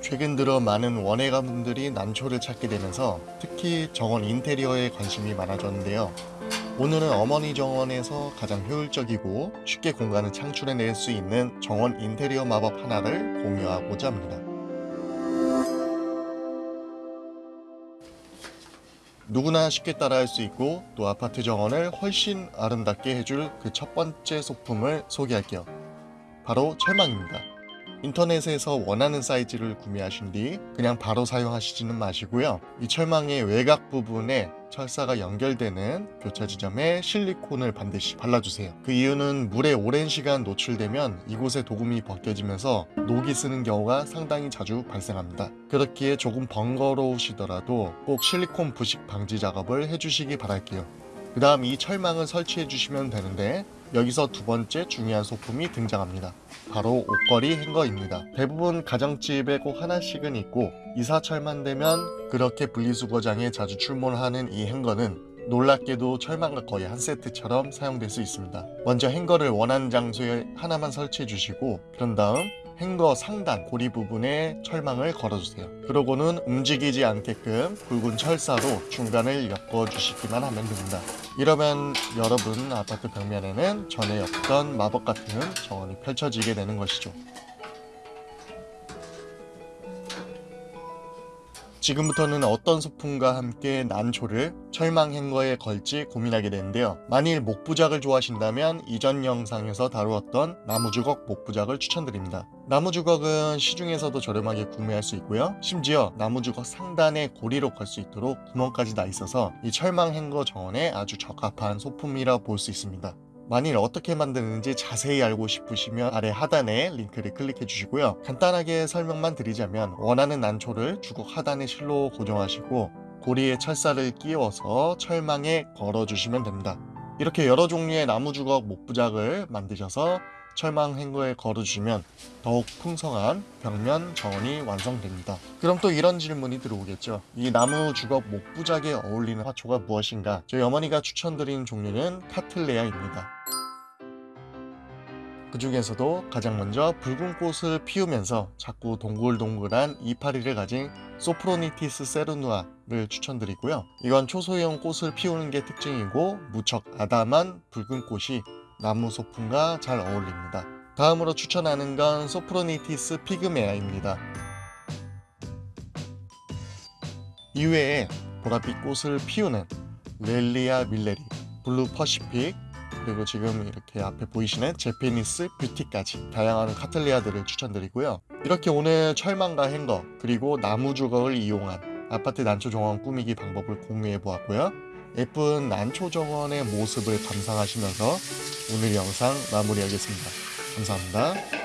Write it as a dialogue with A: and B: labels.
A: 최근 들어 많은 원예가분들이 난초를 찾게 되면서 특히 정원 인테리어에 관심이 많아졌는데요. 오늘은 어머니 정원에서 가장 효율적이고 쉽게 공간을 창출해낼 수 있는 정원 인테리어 마법 하나를 공유하고자 합니다. 누구나 쉽게 따라할 수 있고 또 아파트 정원을 훨씬 아름답게 해줄 그 첫 번째 소품을 소개할게요. 바로 철망입니다. 인터넷에서 원하는 사이즈를 구매하신 뒤 그냥 바로 사용하시지는 마시고요. 이 철망의 외곽 부분에 철사가 연결되는 교차 지점에 실리콘을 반드시 발라주세요. 그 이유는 물에 오랜 시간 노출되면 이곳에 도금이 벗겨지면서 녹이 쓰는 경우가 상당히 자주 발생합니다. 그렇기에 조금 번거로우시더라도 꼭 실리콘 부식 방지 작업을 해주시기 바랄게요. 그 다음 이 철망을 설치해 주시면 되는데 여기서 두 번째 중요한 소품이 등장합니다. 바로 옷걸이 행거입니다. 대부분 가정집에 꼭 하나씩은 있고 이사철만 되면 그렇게 분리수거장에 자주 출몰하는 이 행거는 놀랍게도 철망과 거의 한 세트처럼 사용될 수 있습니다. 먼저 행거를 원하는 장소에 하나만 설치해 주시고 그런 다음 행거 상단 고리 부분에 철망을 걸어주세요. 그러고는 움직이지 않게끔 굵은 철사로 중간을 엮어주시기만 하면 됩니다. 이러면 여러분 아파트 벽면에는 전에 없던 마법 같은 정원이 펼쳐지게 되는 것이죠. 지금부터는 어떤 소품과 함께 난초를 철망 행거에 걸지 고민하게 되는데요. 만일 목부작을 좋아하신다면 이전 영상에서 다루었던 나무주걱 목부작을 추천드립니다. 나무 주걱은 시중에서도 저렴하게 구매할 수 있고요. 심지어 나무 주걱 상단에 고리로 걸 수 있도록 구멍까지 나 있어서 이 철망 행거 정원에 아주 적합한 소품이라 볼 수 있습니다. 만일 어떻게 만드는지 자세히 알고 싶으시면 아래 하단에 링크를 클릭해 주시고요. 간단하게 설명만 드리자면 원하는 난초를 주걱 하단에 실로 고정하시고 고리에 철사를 끼워서 철망에 걸어 주시면 됩니다. 이렇게 여러 종류의 나무 주걱 목부작을 만드셔서 철망 행거에 걸어주시면 더욱 풍성한 벽면 정원이 완성됩니다. 그럼 또 이런 질문이 들어오겠죠. 이 나무 주걱 목부작에 어울리는 화초가 무엇인가? 저희 어머니가 추천드린 종류는 카틀레아입니다. 그 중에서도 가장 먼저 붉은 꽃을 피우면서 자꾸 동글동글한 이파리를 가진 소프로니티스 세르누아를 추천드리고요. 이건 초소형 꽃을 피우는 게 특징이고 무척 아담한 붉은 꽃이 나무 소품과 잘 어울립니다. 다음으로 추천하는 건 소프로니티스 피그메아입니다. 이외에 보랏빛 꽃을 피우는 렐리아 밀레리, 블루 퍼시픽, 그리고 지금 이렇게 앞에 보이시는 Japanese Beauty까지 다양한 카틀리아들을 추천드리고요. 이렇게 오늘 철망과 행거 그리고 나무 주걱을 이용한 아파트 난초 정원 꾸미기 방법을 공유해 보았고요. 예쁜 난초 정원의 모습을 감상하시면서 오늘 영상 마무리하겠습니다. 감사합니다.